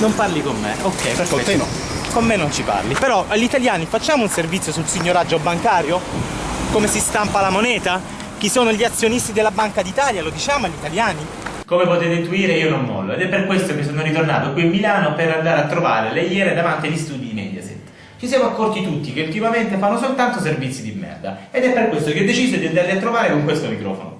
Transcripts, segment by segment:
Non parli con me, ok, perfetto. Con te no. Con me non ci parli. Però agli italiani facciamo un servizio sul signoraggio bancario? Come si stampa la moneta? Chi sono gli azionisti della Banca d'Italia? Lo diciamo agli italiani? Come potete intuire io non mollo ed è per questo che sono ritornato qui a Milano per andare a trovare le iene davanti agli studi di Mediaset. Ci siamo accorti tutti che ultimamente fanno soltanto servizi di merda ed è per questo che ho deciso di andarli a trovare con questo microfono.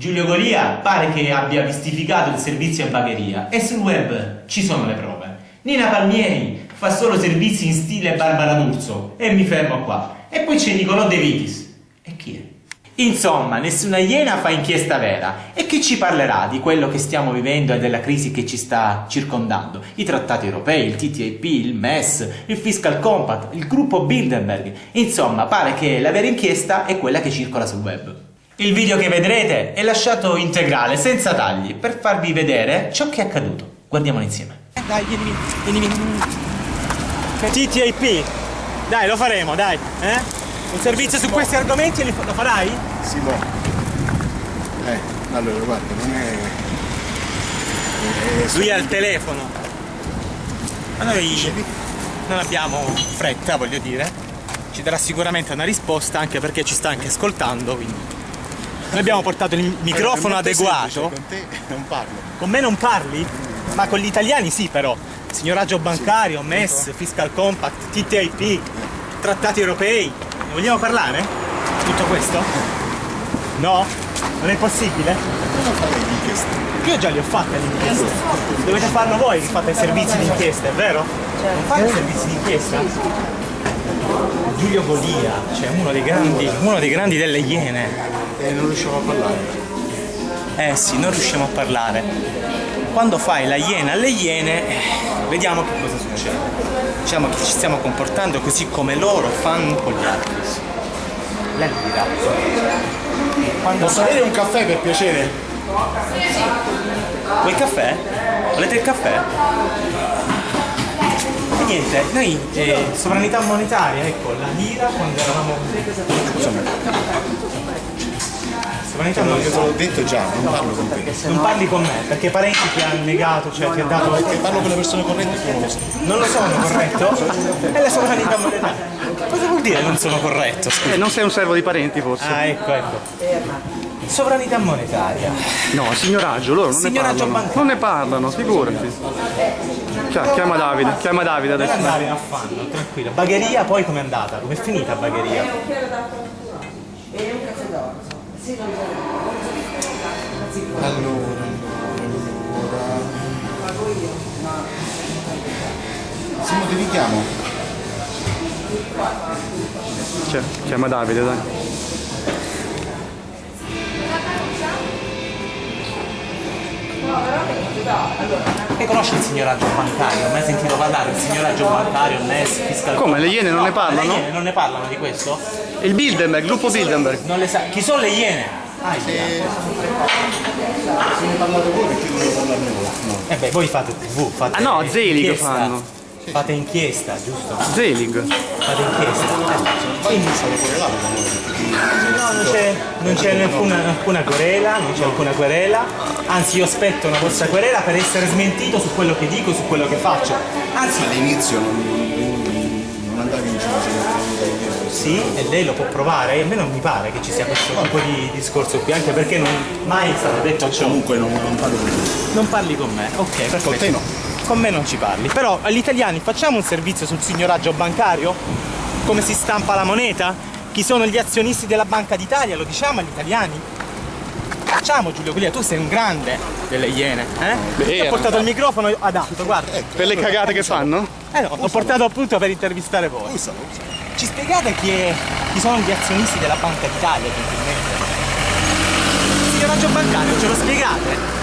Giulio Golia pare che abbia mistificato il servizio a bagheria e sul web ci sono le prove. Nina Palmieri fa solo servizi in stile Barbara D'Urso e mi fermo qua. E poi c'è Nicolò De Vitis. E chi è? Insomma, nessuna iena fa inchiesta vera. E chi ci parlerà di quello che stiamo vivendo e della crisi che ci sta circondando? I trattati europei, il TTIP, il MES, il Fiscal Compact, il gruppo Bilderberg. Insomma, pare che la vera inchiesta è quella che circola sul web. Il video che vedrete è lasciato integrale, senza tagli, per farvi vedere ciò che è accaduto. Guardiamolo insieme. Eh, dai, vieni, vieni. TTIP. Dai, lo faremo, dai. Eh? Un servizio su questi argomenti lo farai? Si può. Eh, allora guarda, non è... è Lui è al telefono. Ma noi non abbiamo fretta, voglio dire. Ci darà sicuramente una risposta anche perché ci sta anche ascoltando, quindi. Noi abbiamo portato il microfono adeguato. Con te non parlo. Con me non parli? Ma con gli italiani sì però. Signoraggio bancario, MES, Fiscal Compact, TTIP, trattati europei. Ne vogliamo parlare? Tutto questo? No? Non è possibile? Non fare l'inchiesta. Io già li ho fatte le inchieste. Dovete farlo voi che fate servizi di inchiesta, è vero? Non fate servizi di inchiesta? Giulio Golia, cioè uno dei grandi, uno dei grandi delle Iene. E non riusciamo a parlare. Eh sì, non riusciamo a parlare. Quando fai la iena alle iene, vediamo che cosa succede. Diciamo che ci stiamo comportando così come loro fanno con gli altri. Lei mi dirà. Quando Posso avere un caffè per piacere? Vuoi il caffè? Volete il caffè? E niente, noi eh, sovranità monetaria, ecco, la lira quando eravamo. Sovranità Io te monetaria. l'ho detto già, non parlo con te. Non parli con me, perché parenti ti hanno negato, cioè ti ha dato. Perché parlo con le persone corrette tu non lo sai. Non lo sono corretto? È la sovranità monetaria. Cosa vuol dire non sono corretto? Scusa. Eh, non sei un servo di parenti forse? Ah, ecco, ecco. Sovranità monetaria. No, signoraggio, loro non Signoraggio ne parlano. bancario. Non ne parlano, figurati. Chia- chiama Davide, chiama Davide adesso. andare in affanno, tranquillo. Bagheria poi com'è andata? Com'è finita Bagheria? Allora, allora. Simo ti richiamo. Chia- chiama Davide, dai. E conosci il signoraggio bancario? Hai mai sentito parlare del signoraggio bancario, NES, fiscal Come, le Iene non ne Le parlano? Iene non ne parlano di questo? Il Bilderberg, gruppo Bilderberg. Non le sa. Chi sono le Iene? Ah, Se, ne parlate voi perché devo parlarne voi? No. Eh beh, voi fate TV, fate Ah no, Zelig fanno. Fate inchiesta, giusto? Zelig. Fate inchiesta. No, non c'è, non c'è nessuna, nessuna querela, non c'è alcuna querela, anzi io aspetto una vostra querela per essere smentito su quello che dico, su quello che faccio. Anzi, All'inizio non, non andavi in giro, sì, e lei lo può provare, e a me non mi pare che ci sia questo tipo di discorso qui, anche perché non mai è stato detto ciò. comunque non, non parlo con te. Non parli con me, ok, perfetto. Con te no. Con me non ci parli. Però agli italiani facciamo un servizio sul signoraggio bancario? Come si stampa la moneta? Chi sono gli azionisti della Banca d'Italia? Lo diciamo agli italiani? Facciamo Giulio Golia, tu sei un grande delle iene, eh? Ti ho portato il microfono adatto, guarda. Per le cagate che fanno? Eh no, l'ho portato appunto per intervistare voi. Ci spiegate chi, è- chi sono gli azionisti della Banca d'Italia, gentilmente? Il signoraggio bancario, ce lo spiegate?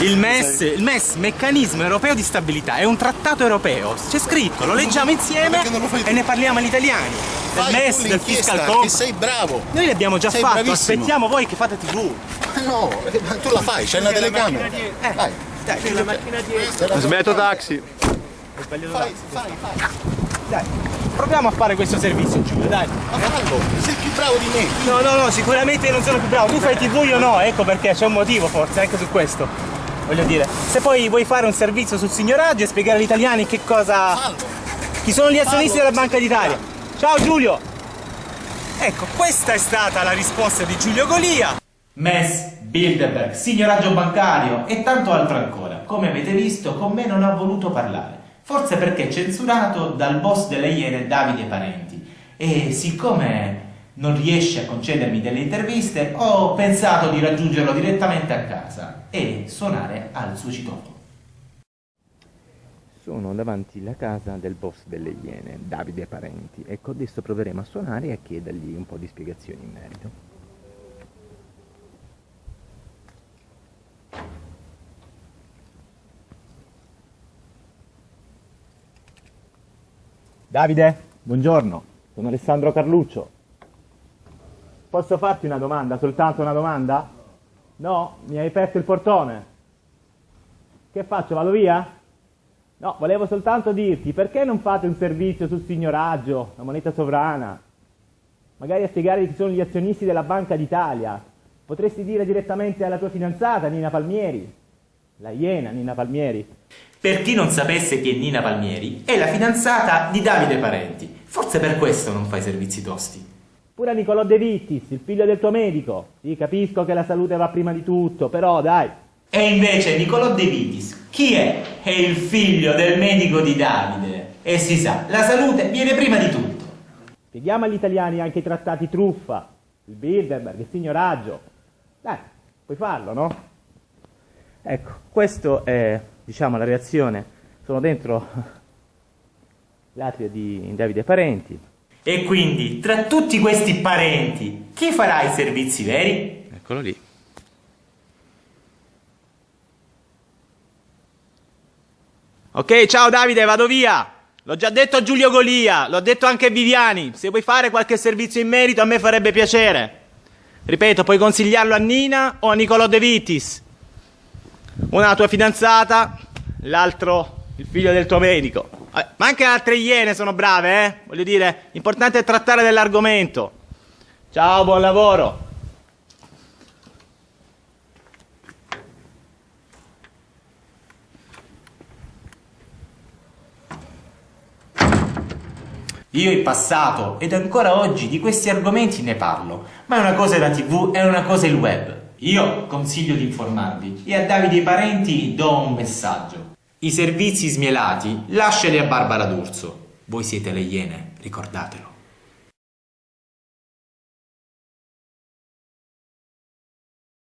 Il MES, il MES, meccanismo europeo di stabilità, è un trattato europeo, c'è scritto, lo leggiamo insieme e ne parliamo agli italiani. Del MES, del fiscal compact. sei bravo. Noi l'abbiamo già sei fatto, bravissimo. aspettiamo voi che fate TV. Ma no, eh, ma tu la fai, c'hai una telecamera. Eh, Dai, dai, c'è una macchina dietro. Ho sbagliato taxi. fai, fai, fai. Dai, proviamo a fare questo servizio Giulio, dai. Ma fallo, sei più bravo di me. No, no, no, sicuramente non sono più bravo. Tu fai TV, io no, ecco perché c'è un motivo forse anche su questo. Voglio dire, se poi vuoi fare un servizio sul signoraggio e spiegare agli italiani che cosa... Chi sono gli azionisti della Banca d'Italia. Ciao Giulio! Ecco, questa è stata la risposta di Giulio Golia. MES, Bilderberg, signoraggio bancario e tanto altro ancora. Come avete visto, con me non ha voluto parlare. Forse perché censurato dal boss delle Iene Davide Parenti. E siccome non riesce a concedermi delle interviste, ho pensato di raggiungerlo direttamente a casa e suonare al suo citofono. Sono davanti alla casa del boss delle Iene, Davide Parenti. Ecco, adesso proveremo a suonare e a chiedergli un po' di spiegazioni in merito. Davide, buongiorno. Sono Alessandro Carluccio. Posso farti una domanda, soltanto una domanda? No? Mi hai aperto il portone? Che faccio, vado via? No, volevo soltanto dirti, perché non fate un servizio sul signoraggio, la moneta sovrana? Magari a spiegare chi sono gli azionisti della Banca d'Italia. Potresti dire direttamente alla tua fidanzata, Nina Palmieri. La Iena, Nina Palmieri. Per chi non sapesse chi è Nina Palmieri, è la fidanzata di Davide Parenti. Forse per questo non fa i servizi tosti. Pure a Nicolò De Vittis, il figlio del tuo medico. Sì, capisco che la salute va prima di tutto, però dai. E invece Nicolò De Vitis, chi è? È il figlio del medico di Davide. E si sa, la salute viene prima di tutto. Spieghiamo agli italiani anche i trattati truffa, il Bilderberg, il signoraggio. Dai, puoi farlo, no? Ecco, questa è, diciamo, la reazione. Sono dentro l'atrio di Davide Parenti. E quindi, tra tutti questi parenti, chi farà i servizi veri? Eccolo lì. Ok, ciao Davide, vado via. L'ho già detto a Giulio Golia, l'ho detto anche a Viviani. Se vuoi fare qualche servizio in merito, a me farebbe piacere. Ripeto, puoi consigliarlo a Nina o a Nicolò De Vitis. Una la tua fidanzata, l'altro il figlio del tuo medico. Eh, Ma anche altre iene sono brave, eh? Voglio dire, l'importante è trattare dell'argomento. Ciao, buon lavoro. Io in passato ed ancora oggi di questi argomenti ne parlo, ma una cosa è la tv e una cosa è il web. Io consiglio di informarvi e a Davide parenti do un messaggio. I servizi smielati lasciali a Barbara D'Urso. Voi siete le iene, ricordatelo.